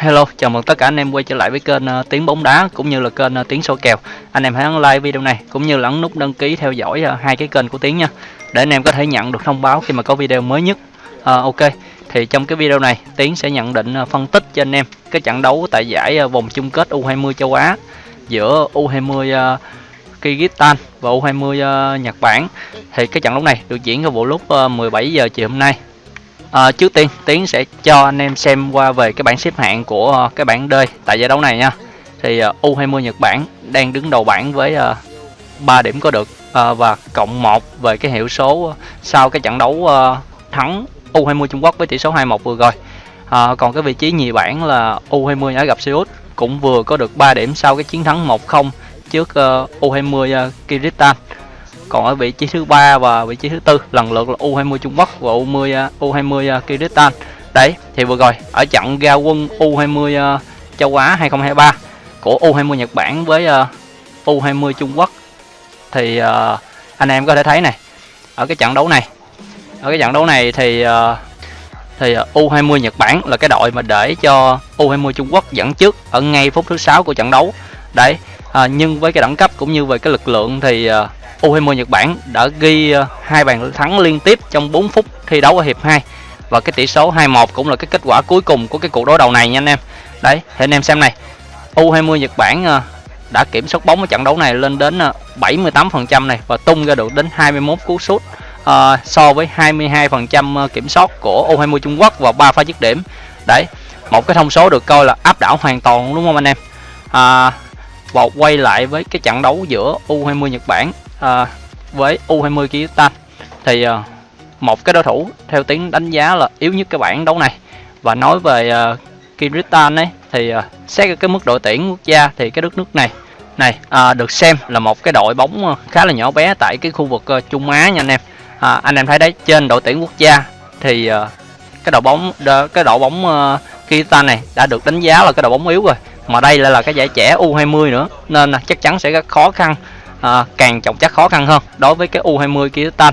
Hello, chào mừng tất cả anh em quay trở lại với kênh uh, Tiếng bóng đá cũng như là kênh uh, Tiếng số kèo. Anh em hãy ấn like video này cũng như là ấn nút đăng ký theo dõi uh, hai cái kênh của Tiếng nha. Để anh em có thể nhận được thông báo khi mà có video mới nhất. Uh, ok, thì trong cái video này Tiếng sẽ nhận định uh, phân tích cho anh em cái trận đấu tại giải uh, vòng chung kết U20 châu Á giữa U20 uh, Kyrgyzstan và U20 uh, Nhật Bản. Thì cái trận đấu này được diễn ra vào lúc uh, 17 giờ chiều hôm nay À, trước tiên Tiến sẽ cho anh em xem qua về cái bảng xếp hạng của uh, cái bảng D tại giải đấu này nha. Thì ờ, uh, U20 Nhật Bản đang đứng đầu bảng với uh, 3 điểm có được uh, và cộng 1 về cái hiệu số sau cái trận đấu uh, thắng U20 Trung Quốc với tỷ số 2-1 vừa rồi. uh, còn cái vị trí nhì bảng là U20 Ả gặp Seoul cũng vừa có được 3 điểm sau cái chiến thắng 1-0 trước uh, U20 uh, Kyrgyzstan còn ở vị trí thứ ba và vị trí thứ tư, lần lượt là U20 Trung Quốc và U20 à, U20 à, Kyrgyzstan. Đấy, thì vừa rồi, ở trận ra quân U20 à, châu Á 2023 của U20 Nhật Bản với U20 Trung Quốc, thì anh em có thể thấy này, ở cái trận đấu này, ở cái trận đấu này thì thì U20 Nhật Bản là cái đội mà để cho U20 Trung Quốc dẫn trước ở ngay phút thứ sáu của trận đấu. Đấy à, nhưng với cái đẳng cấp cũng như về cái lực lượng thì à, uh, U20 Nhật Bản đã ghi ờ, hai bàn thắng liên tiếp trong 4 phút thi đấu ở hiệp 2 và cái tỷ số 2-1 cũng là cái kết quả cuối cùng của cái cuộc đối đầu này nha anh em. Đấy, thì anh em xem này. U20 Nhật Bản ờ, đã kiểm soát bóng ở trận đấu này lên đến 78% này và tung ra được đến 21 cú sút uh, so với 22% kiểm soát của U20 Trung Quốc và 3 pha dứt điểm. Đấy, một cái thông số được coi là áp đảo hoàn toàn đúng không anh em? À, và quay lại với cái trận đấu giữa U20 Nhật Bản à, với U20 Kyrgyzstan. Thì à, một cái đối thủ theo tiếng đánh giá là yếu nhất cái bảng đấu này. Và nói về à, Kyrgyzstan ấy thì à, xét cái mức đội tuyển quốc gia thì cái đất nước này này à, được xem là một cái đội bóng à, khá là nhỏ bé tại cái khu vực à, Trung Á nha anh em. À, anh em thấy đấy trên đội tuyển quốc gia thì à, cái đội bóng cái đội bóng uh, Kyrgyzstan này đã được đánh giá là cái đội bóng yếu rồi mà đây lại là cái giải trẻ U20 nữa nên là chắc chắn sẽ rất khó khăn à, càng trọng chắc khó khăn hơn đối với cái U20 Kyrgyzstan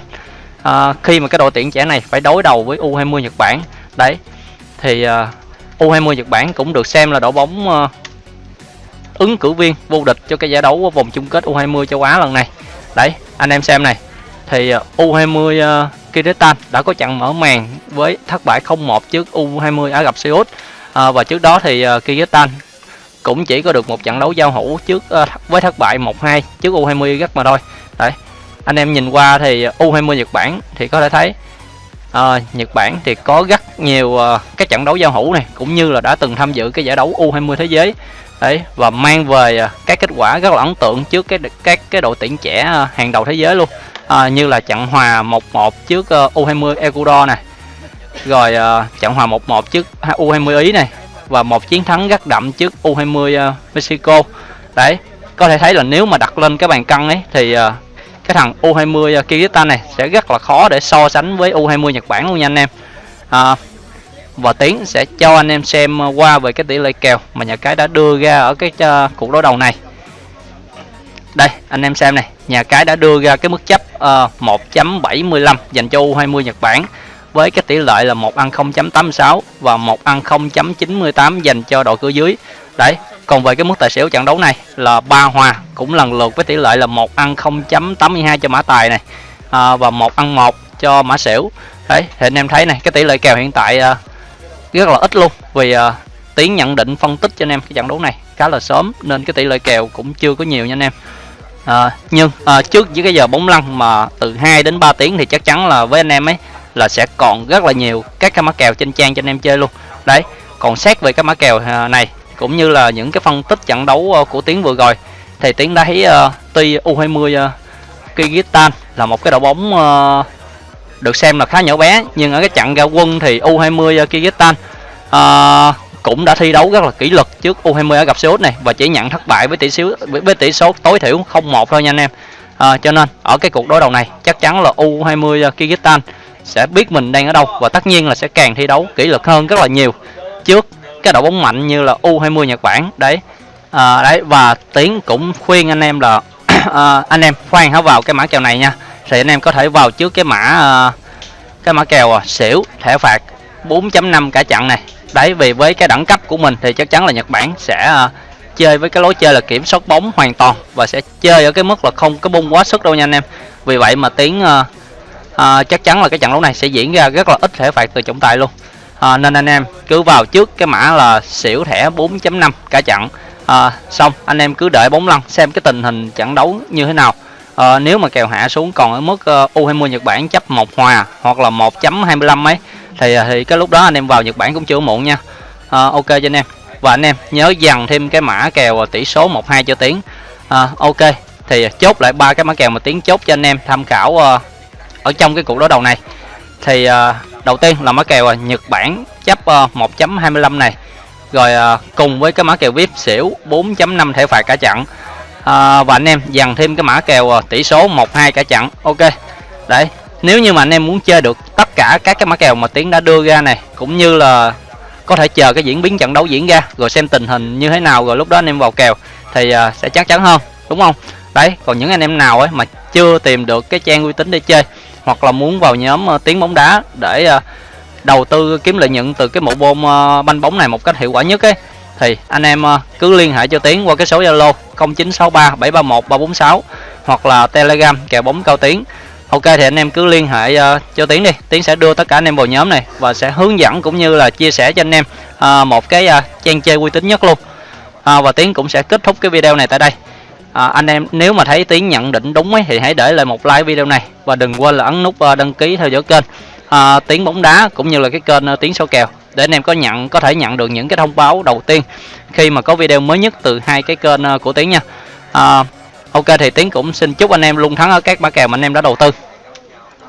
à, khi mà cái đội tuyển trẻ này phải đối đầu với U20 Nhật Bản đấy thì à, U20 Nhật Bản cũng được xem là đội bóng à, ứng cử viên vô địch cho cái giải đấu vòng chung kết U20 châu Á lần này. Đấy anh em xem này thì à, U20 uh, à, Kyrgyzstan đã có trận mở màn với thất bại 0-1 trước U20 Ả Rập Xê Út. À, và trước đó thì uh, Kyrgyzstan cũng chỉ có được một trận đấu giao hữu trước uh, với thất bại 1-2 trước U20 rất mà thôi. Đấy. Anh em nhìn qua thì U20 Nhật Bản thì có thể thấy uh, Nhật Bản thì có rất nhiều ờ, uh, các trận đấu giao hữu này cũng như là đã từng tham dự cái giải đấu U20 thế giới. Đấy và mang về uh, các kết quả rất là ấn tượng trước cái các cái đội tuyển trẻ uh, hàng đầu thế giới luôn. Uh, như là trận hòa 1-1 trước uh, U20 Ecuador này. Rồi uh, trận hòa 1-1 trước U20 Ý này và một chiến thắng rất đậm trước U20 uh, ờ, Mexico. Đấy có thể thấy là nếu mà đặt lên cái bàn cân ấy thì uh, cái thằng U20 uh, ờ, Kyrgyzstan này sẽ rất là khó để so sánh với U20 Nhật Bản luôn nha anh em. À, và Tiến sẽ cho anh em xem qua về cái tỷ lệ kèo mà nhà cái đã đưa ra ở cái uh, cuộc đối đầu này. Đây anh em xem này nhà cái đã đưa ra cái mức chấp uh, 1.75 dành cho U20 Nhật Bản với cái tỷ lệ là một ăn 0.86 và một ăn 0.98 dành cho đội cửa dưới. Đấy còn về cái mức tài xỉu trận đấu này là ba hòa cũng lần lượt với tỷ lệ là một ăn 0.82 cho mã tài này à, và một ăn một cho mã xỉu. Đấy thì anh em thấy này cái tỷ lệ kèo hiện tại à, rất là ít luôn vì à, tiến nhận định phân tích cho anh em cái trận đấu này khá là sớm nên cái tỷ lệ kèo cũng chưa có nhiều nha anh em. À, nhưng à, trước với cái giờ bóng lăn mà từ 2 đến 3 tiếng thì chắc chắn là với anh em ấy là sẽ còn rất là nhiều các cái mã kèo trên trang cho anh em chơi luôn đấy còn xét về cái mã kèo à, này cũng như là những cái phân tích trận đấu ờ, của tiến vừa rồi thì tiến đã thấy uh, tuy U20 uh, ờ, Kyrgyzstan là một cái đội bóng uh, được xem là khá nhỏ bé nhưng ở cái trận ra quân thì U20 uh, Kyrgyzstan uh, cũng đã thi đấu rất là kỷ luật trước U20 ở gặp Xê này và chỉ nhận thất bại với tỷ số với tỷ số tối thiểu 0-1 thôi nha anh em. À, cho nên ở cái cuộc đối đầu này chắc chắn là U20 Kyrgyzstan sẽ biết mình đang ở đâu và tất nhiên là sẽ càng thi đấu kỷ luật hơn rất là nhiều. Trước cái đội bóng mạnh như là U20 Nhật Bản đấy. À, đấy và Tiến cũng khuyên anh em là à, anh em khoan hãy vào cái mã kèo này nha. Thì anh em có thể vào trước cái mã à, cái mã kèo à, xỉu thẻ phạt 4.5 cả trận này. Đấy vì với cái đẳng cấp của mình thì chắc chắn là Nhật Bản sẽ à, chơi với cái lối chơi là kiểm soát bóng hoàn toàn và sẽ chơi ở cái mức là không có bung quá sức đâu nha anh em. Vì vậy mà tiến à, à, chắc chắn là cái trận đấu này sẽ diễn ra rất là ít thể phạt từ trọng tài luôn. À, nên anh em cứ vào trước cái mã là xỉu thẻ 4.5 cả trận. À, xong anh em cứ đợi bóng lăn xem cái tình hình trận đấu như thế nào. À, nếu mà kèo hạ xuống còn ở mức ờ, uh, U20 Nhật Bản chấp một hòa hoặc là 1.25 ấy thì à, thì cái lúc đó anh em vào Nhật Bản cũng chưa muộn nha. À, ok cho anh em. Và anh em nhớ dằn thêm cái mã kèo à, tỷ số 12 cho tiếng à, ok thì chốt lại ba cái mã kèo mà tiếng chốt cho anh em tham khảo uh, ở trong cái cuộc đối đầu này. Thì uh, đầu tiên là mã kèo uh, Nhật Bản chấp à, uh, 1.25 này. Rồi uh, cùng với cái mã kèo VIP xỉu 4.5 thể phạt cả trận uh, và anh em dàn thêm cái mã kèo uh, tỷ số 12 cả trận ok. Đấy nếu như mà anh em muốn chơi được tất cả các cái mã kèo mà tiến đã đưa ra này cũng như là có thể chờ cái diễn biến trận đấu diễn ra rồi xem tình hình như thế nào rồi lúc đó anh em vào kèo thì uh, sẽ chắc chắn hơn đúng không? Đấy còn những anh em nào ấy mà chưa tìm được cái trang uy tín để chơi hoặc là muốn vào nhóm uh, tiếng bóng đá để uh, đầu tư kiếm lợi nhuận từ cái bộ môn uh, banh bóng này một cách hiệu quả nhất ấy thì anh em uh, cứ liên hệ cho tiến qua cái số zalo 0963 731 346 hoặc là telegram kèo bóng cao tiến. Ok thì anh em cứ liên hệ uh, cho tiến đi. Tiến sẽ đưa tất cả anh em vào nhóm này và sẽ hướng dẫn cũng như là chia sẻ cho anh em uh, một cái uh, trang chơi uy tín nhất luôn. À, và tiến cũng sẽ kết thúc cái video này tại đây à, anh em nếu mà thấy tiếng nhận định đúng ấy, thì hãy để lại một like video này. Và đừng quên là ấn nút ờ, đăng ký theo dõi kênh. À, tiếng bóng đá cũng như là cái kênh ờ, tiếng số kèo. Để anh em có nhận có thể nhận được những cái thông báo đầu tiên khi mà có video mới nhất từ hai cái kênh ờ, của tiếng nha. À, ok thì tiếng cũng xin chúc anh em luôn thắng ở các mã kèo mà anh em đã đầu tư.